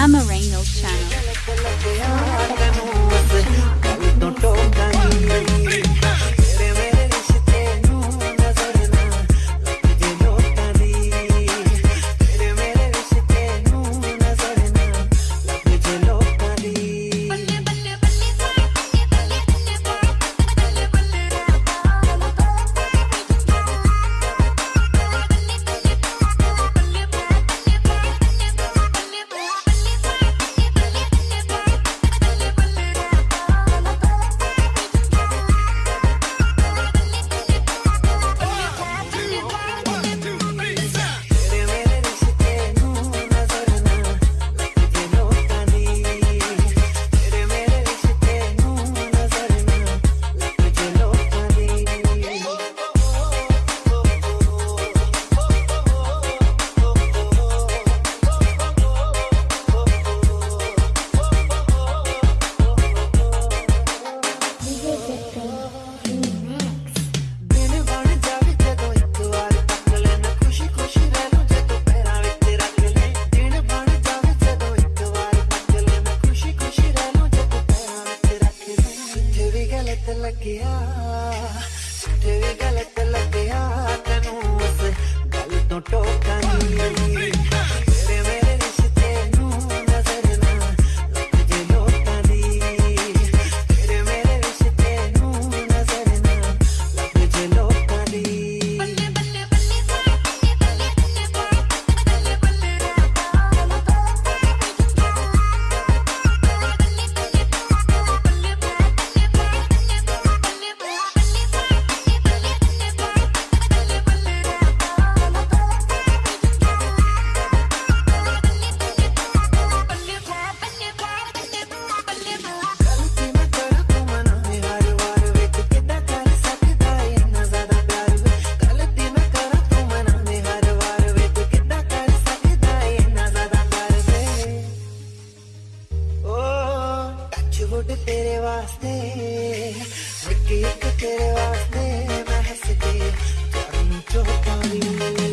Amaranel channel. लग गया तेरी गलत लग गया छोड़ तेरे वास्ते एक एक तेरे वास्ते मैं हंस करूँ जो पानी